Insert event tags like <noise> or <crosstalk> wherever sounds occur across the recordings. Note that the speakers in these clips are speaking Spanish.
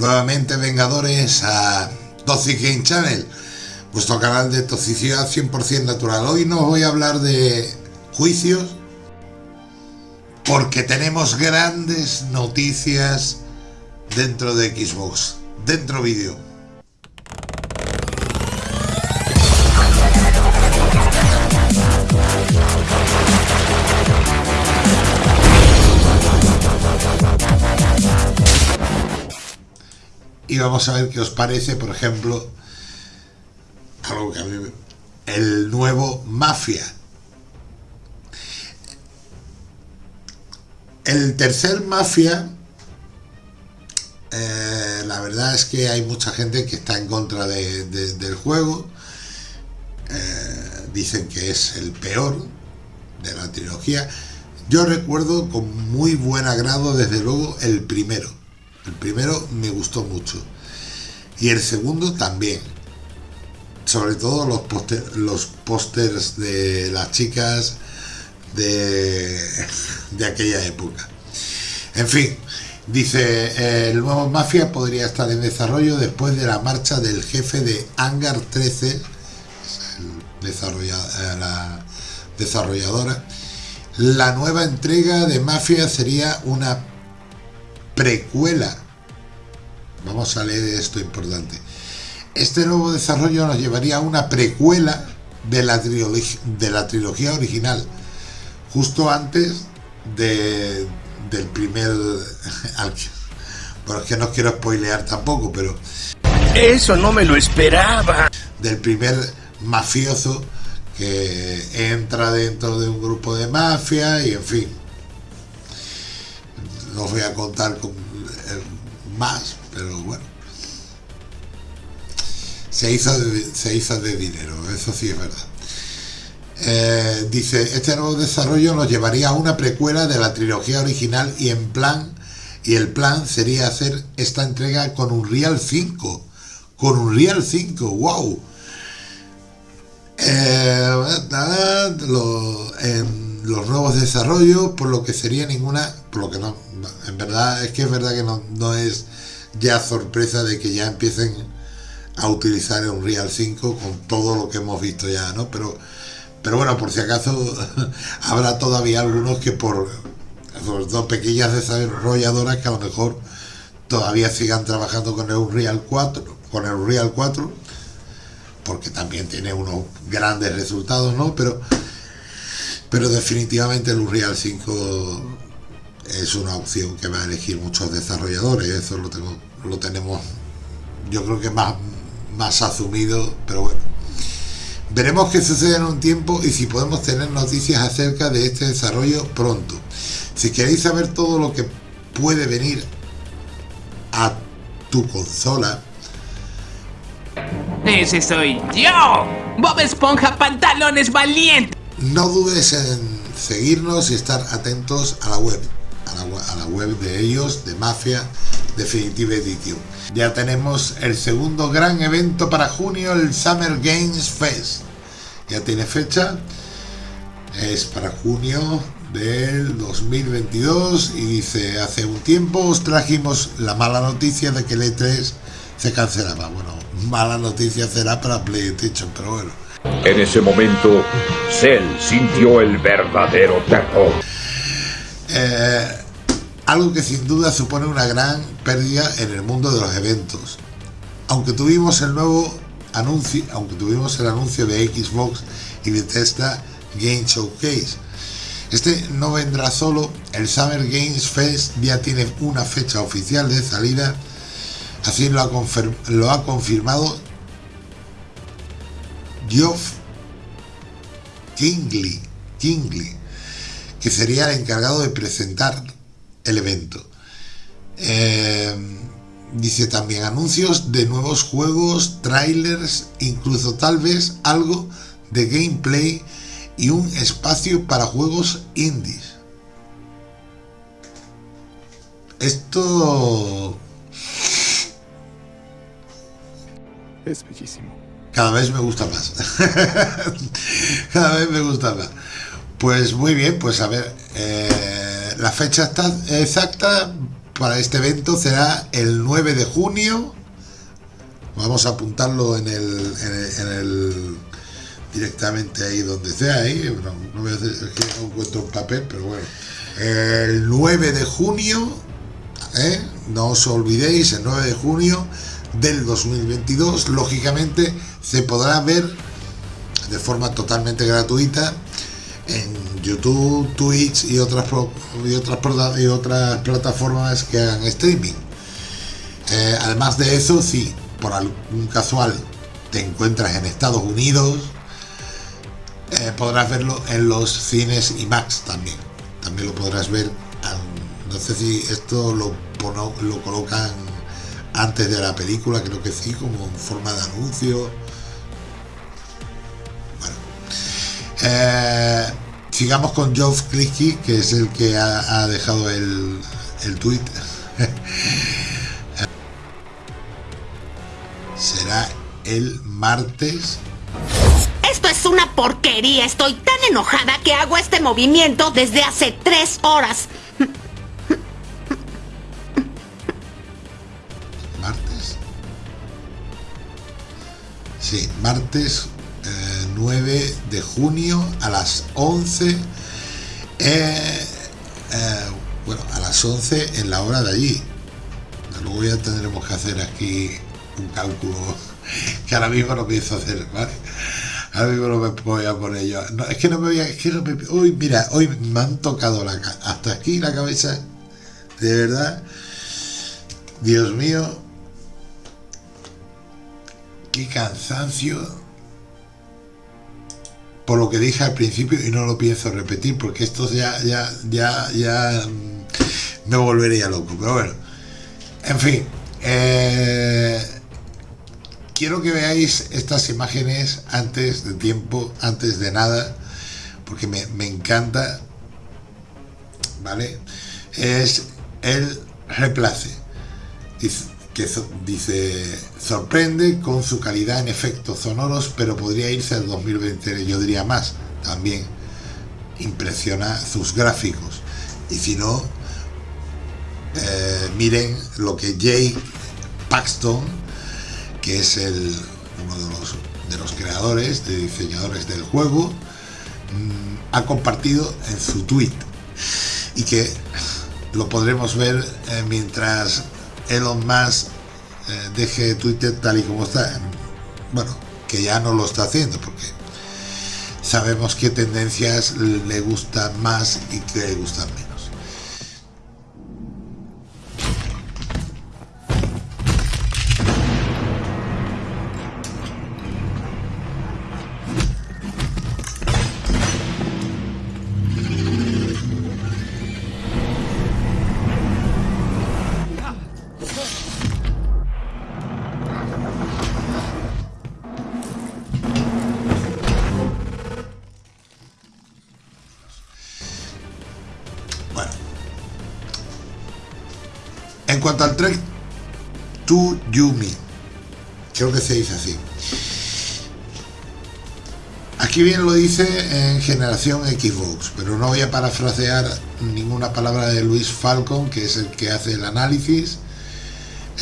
nuevamente Vengadores a Toxic Game Channel, vuestro canal de toxicidad 100% natural. Hoy no voy a hablar de juicios, porque tenemos grandes noticias dentro de Xbox, dentro vídeo. Y vamos a ver qué os parece, por ejemplo, algo que a mí, el nuevo Mafia. El tercer Mafia, eh, la verdad es que hay mucha gente que está en contra del juego. Eh, dicen que es el peor de la trilogía. Yo recuerdo con muy buen agrado, desde luego, el primero el primero me gustó mucho. Y el segundo también. Sobre todo los, los pósters de las chicas de, aquella época. En fin, dice, el nuevo Mafia podría estar en desarrollo después de la marcha del jefe de Hangar 13, la desarrolladora. La nueva entrega de Mafia sería una precuela. Vamos a leer esto importante. Este nuevo desarrollo nos llevaría a una precuela de la, de la trilogía original, justo antes de, del primer... <laughs> Bueno, es que no quiero spoilear tampoco, pero... Eso no me lo esperaba. Del primer mafioso que entra dentro de un grupo de mafia y en fin, no os voy a contar con más, pero bueno. Se hizo, de, se hizo de dinero, eso sí es verdad. Eh, dice, este nuevo desarrollo nos llevaría a una precuela de la trilogía original y en plan, y el plan sería hacer esta entrega con un Real 5. Con un Real 5, wow. Eh, lo, los nuevos desarrollos, por lo que sería ninguna, por lo que no, en verdad, es que es verdad que no, es ya sorpresa de que ya empiecen a utilizar un Real 5 con todo lo que hemos visto ya, ¿no? Pero, pero bueno, por si acaso <laughs> habrá todavía algunos que por, sobre todo pequeñas desarrolladoras que a lo mejor todavía sigan trabajando con el Real 4, con el Real 4, porque también tiene unos grandes resultados, ¿no? Pero pero definitivamente el Unreal 5 es una opción que va a elegir muchos desarrolladores, eso lo, tengo, lo tenemos yo creo que más, más asumido, pero bueno. Veremos qué sucede en un tiempo y si podemos tener noticias acerca de este desarrollo pronto. Si queréis saber todo lo que puede venir a tu consola, ese soy yo, Bob Esponja Pantalones Valiente. No dudes en seguirnos y estar atentos a la web, a la, web de ellos, de Mafia Definitive Edition. Ya tenemos el segundo gran evento para junio, el Summer Games Fest. Ya tiene fecha, es para junio del 2022 y dice, hace un tiempo os trajimos la mala noticia de que el E3 se cancelaba. Bueno, mala noticia será para PlayStation, pero bueno. En ese momento, Cell sintió el verdadero terror. Algo que sin duda supone una gran pérdida en el mundo de los eventos. Aunque tuvimos el nuevo anuncio, aunque tuvimos el anuncio de Xbox y de Tesla Game Showcase. Este no vendrá solo, el Summer Games Fest ya tiene una fecha oficial de salida, así lo ha, lo ha confirmado Geoff Kingley, Kingley, que sería el encargado de presentar el evento. Eh, dice también anuncios de nuevos juegos, trailers, incluso tal vez algo de gameplay y un espacio para juegos indies. Esto es bellísimo cada vez me gusta más. <laughs> cada vez me gusta más. Pues muy bien, pues a ver, eh, la fecha exacta, para este evento será el 9 de junio. Vamos a apuntarlo en el, en el, en el- directamente ahí donde sea ahí. No, no no encuentro un papel, pero bueno. El 9 de junio, ¿eh? no os olvidéis, el 9 de junio del 2022, lógicamente se podrá ver de forma totalmente gratuita en YouTube, Twitch y otras y otras y otras plataformas que hagan streaming. Eh, además de eso, si por algún casual te encuentras en Estados Unidos, eh, podrás verlo en los cines IMAX también. También lo podrás ver. no sé si esto lo, lo colocan antes de la película, creo que sí, como en forma de anuncio. Bueno. Eh, sigamos con Geoff Clicky, que es el que ha, ha dejado el, el tweet. <laughs> Será el martes Esto es una porquería. Estoy tan enojada que hago este movimiento desde hace tres horas. martes. Sí, martes 9 de junio a las 11. eh, eh, bueno, a las 11 en la hora de allí. Luego ya tendremos que hacer aquí un cálculo <laughs> que ahora mismo no pienso hacer, ¿vale? Ahora mismo no me voy a poner yo. No, es que no me voy a. Es que no mira, hoy me han tocado la, hasta aquí la cabeza. De verdad. Dios mío, qué cansancio por lo que dije al principio y no lo pienso repetir porque esto ya ya ya ya mm, me volvería loco pero bueno. En fin eh, quiero que veáis estas imágenes antes de tiempo antes de nada porque me, me encanta vale es el replace. Dice, que dice sorprende con su calidad en efectos sonoros pero podría irse al 2020 yo diría más también impresiona sus gráficos. Y si no eh, miren lo que Jay Paxton que es el uno de los, de los creadores de diseñadores del juego mm, ha compartido en su tweet. Y que lo podremos ver eh, mientras Elon Musk eh, deje Twitter tal y como está. Bueno, que ya no lo está haciendo porque sabemos qué tendencias le gustan más y qué le gustan menos. Bueno. En cuanto al track To Yumi, creo que se dice así. Aquí bien lo dice en generación Xbox, pero no voy a parafrasear ninguna palabra de Luis Falcon, que es el que hace el análisis.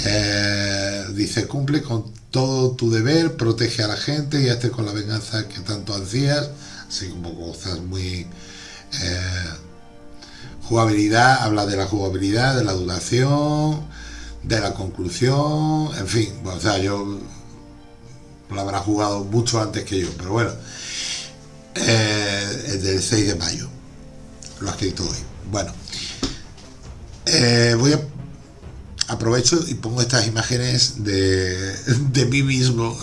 Eh, dice, cumple con todo tu deber, protege a la gente y hazte con la venganza que tanto ansías, así como cosas muy... eh, jugabilidad, habla de la jugabilidad, de la duración, de la conclusión, en fin, bueno, o sea, yo lo habrá jugado mucho antes que yo, pero bueno, eh, es del 6 de mayo, lo ha escrito hoy. Bueno, eh, voy a aprovecho y pongo estas imágenes de, de mí mismo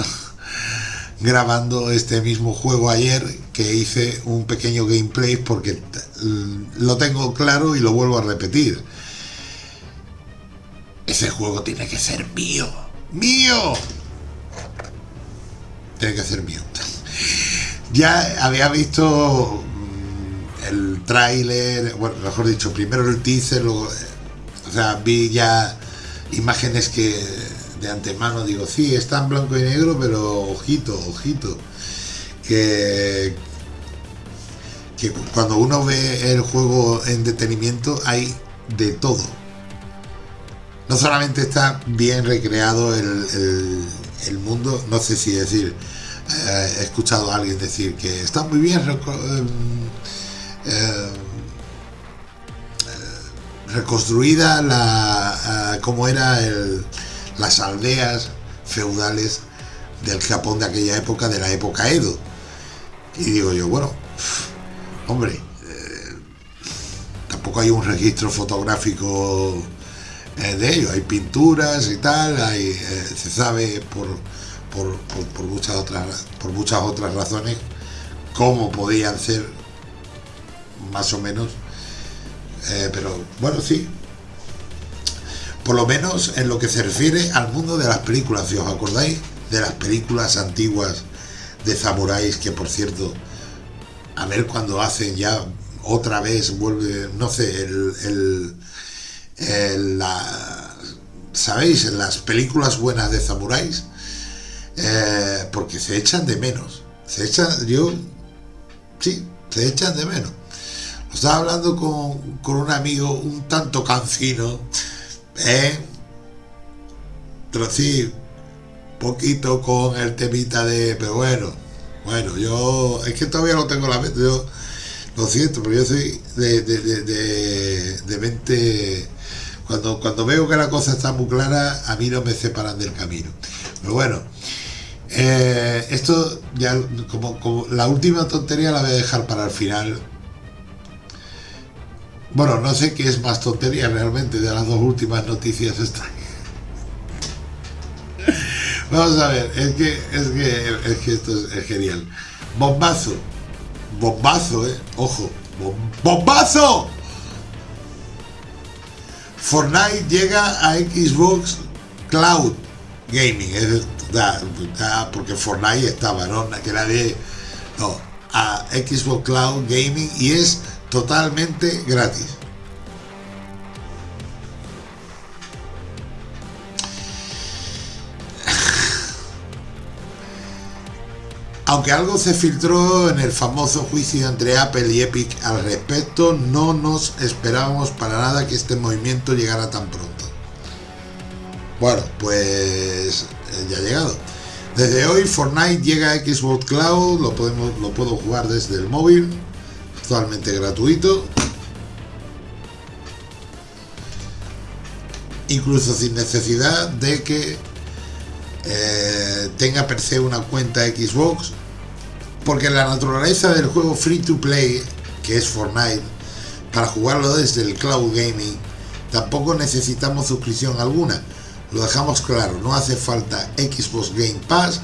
<laughs> grabando este mismo juego ayer que hice un pequeño gameplay porque lo tengo claro y lo vuelvo a repetir. Ese juego tiene que ser mío. ¡Mío! Tiene que ser mío. <laughs> Ya había visto mm, el tráiler, bueno, mejor dicho, primero el teaser, luego, o sea, vi ya imágenes que de antemano digo, sí, está en blanco y negro, pero ojito, ojito, que, cuando uno ve el juego en detenimiento hay de todo. no solamente está bien recreado el, el- mundo, no sé si decir, eh, he escuchado a alguien decir que está muy bien em, eh, reconstruida la eh, cómo era el- las aldeas feudales del Japón de aquella época, de la época Edo. Y digo yo, bueno, hombre, eh, tampoco hay un registro fotográfico eh, de ello. Hay pinturas y tal, hay, eh, se sabe por, por, por- por muchas otras, por muchas otras razones cómo podían ser más o menos. Pero bueno, sí. Por lo menos en lo que se refiere al mundo de las películas, si os acordáis de las películas antiguas de samuráis, que por cierto, a ver cuando hacen ya otra vez, vuelve, no sé, el, el, la, ¿sabéis? En las películas buenas de samuráis, eh, porque se echan de menos. Se echan, yo, sí, se echan de menos. Estaba hablando con, con un amigo un tanto cancino, ¿eh? Pero poquito con el temita de, pero bueno, bueno, yo, es que todavía no tengo la mente, yo, lo siento, pero yo soy de, de, de, de- mente, cuando, cuando veo que la cosa está muy clara, a mí no me separan del camino. Pero bueno, eh, esto ya, como, como la última tontería la voy a dejar para el final. Bueno, no sé qué es más tontería realmente de las dos últimas noticias estas. Vamos a ver, es que, es que, es que esto es, genial. Bombazo. Bombazo, eh. Ojo. Bom- ¡Bombazo! Fortnite llega a Xbox Cloud Gaming. Es, da- da- porque Fortnite estaba, ¿no? Que era de. No, a Xbox Cloud Gaming y es totalmente gratis. Aunque algo se filtró en el famoso juicio entre Apple y Epic al respecto, no nos esperábamos para nada que este movimiento llegara tan pronto. Bueno, pues eh, ya ha llegado. Desde hoy Fortnite llega a Xbox Cloud, lo, podemos, lo puedo jugar desde el móvil, totalmente gratuito. Incluso sin necesidad de que eh, tenga per se una cuenta Xbox, porque la naturaleza del juego free to play, que es Fortnite, para jugarlo desde el cloud gaming, tampoco necesitamos suscripción alguna. Lo dejamos claro, no hace falta Xbox Game Pass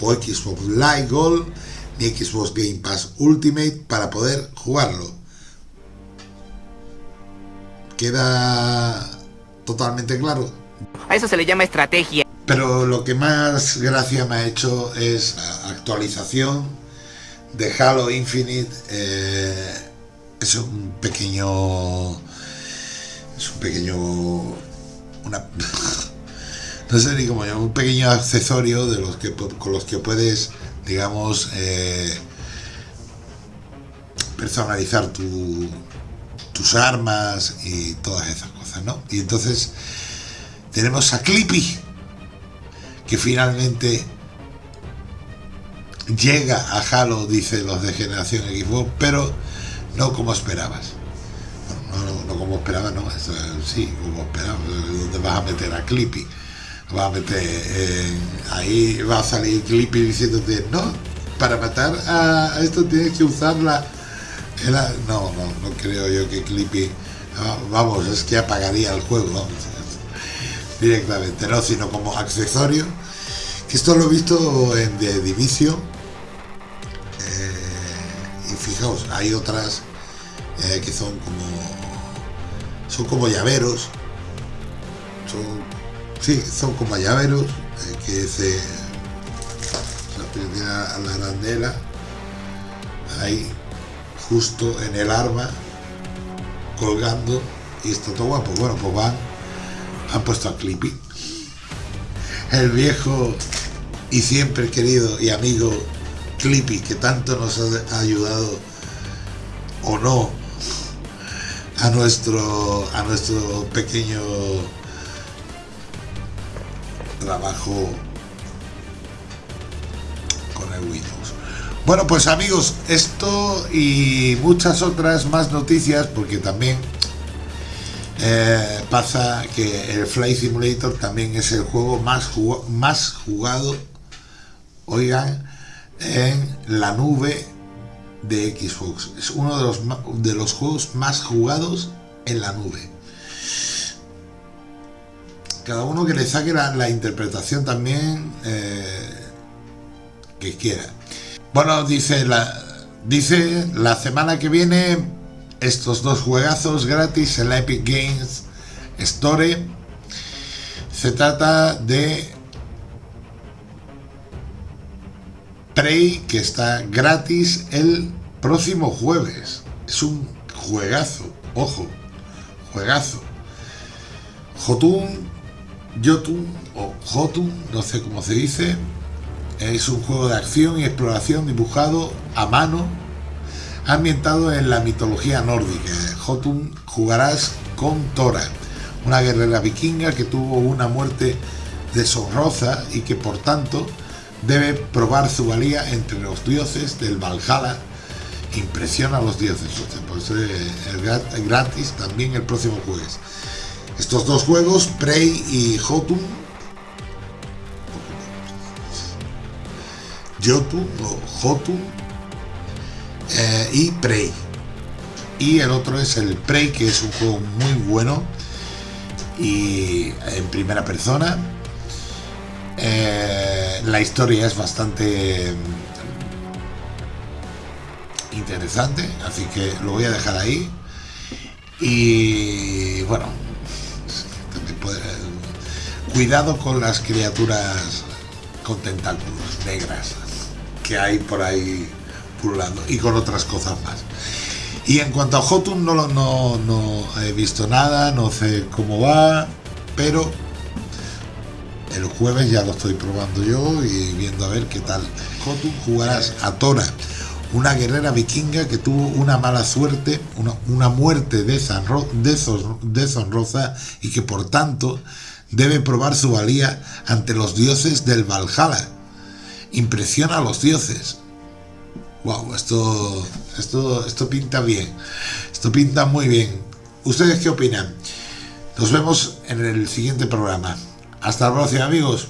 o Xbox Live Gold ni Xbox Game Pass Ultimate para poder jugarlo. ¿Queda totalmente claro? A eso se le llama estrategia. Pero lo que más gracia me ha hecho es la actualización de Halo Infinite. eh, es un pequeño. Es un pequeño. Una. <laughs> No sé ni cómo un pequeño accesorio de los que con los que puedes, digamos, eh, personalizar tu- tus armas y todas esas cosas, ¿no? Y entonces tenemos a Clippy, que finalmente llega a Halo, dice los de generación Xbox, pero no como esperabas. No, no, no como esperabas, no, eso, sí, como esperabas. ¿Dónde vas a meter a Clippy? Vas a meter ahí va a salir Clippy diciéndote, no, para matar a, esto tienes que usar la-". No, no, no creo yo que Clippy. ah, Vamos, es que apagaría el juego, vamos, directamente, no, sino como accesorio. Esto lo he visto en The Division. eh, y fijaos, hay otras eh, que son como. Son como llaveros. Son. Sí, son como llaveros eh, que se. Se a la arandela. Ahí, justo en el arma. Colgando. Y está todo guapo. Bueno, pues van. Han puesto a Clippy el viejo y siempre querido y amigo Clippy, que tanto nos ha ayudado o no a nuestro a nuestro pequeño trabajo con el Windows. Bueno, pues amigos, esto y muchas otras más noticias, porque también eh, pasa que el Flight Simulator también es el juego más, más jugado, oigan, en la nube de Xbox. Es uno de los, de los juegos más jugados en la nube. Cada uno que le saque la, interpretación también eh, que quiera. Bueno, dice la, dice la semana que viene estos dos juegazos gratis en la Epic Games Store. Se trata de Prey, que está gratis el próximo jueves. Es un juegazo, ojo, juegazo. Jotun, Jotun o Jotun, no sé cómo se dice. Es un juego de acción y exploración dibujado a mano, ambientado en la mitología nórdica. Jotun jugarás con Tora, una guerrera vikinga que tuvo una muerte deshonrosa y que por tanto debe probar su valía entre los dioses del Valhalla. Impresiona a los dioses, pues es gratis también el próximo jueves. Estos dos juegos, Prey y Jotun, Jotun o Jotun eh, y Prey. Y el otro es el Prey, que es un juego muy bueno y en primera persona eh, la historia es bastante mm, interesante, así que lo voy a dejar ahí. Y bueno, cuidado con las criaturas con tentáculos negras que hay por ahí pululando y con otras cosas más. Y en cuanto a Jotun no, no, no he visto nada, no sé cómo va, pero el jueves ya lo estoy probando yo y viendo a ver qué tal. Jotun jugarás a Tora, una guerrera vikinga que tuvo una mala suerte, una, muerte deshonrosa y que por tanto debe probar su valía ante los dioses del Valhalla. Impresiona a los dioses. Wow, esto, esto, esto pinta bien. Esto pinta muy bien. ¿Ustedes qué opinan? Nos vemos en el siguiente programa. Hasta la próxima amigos.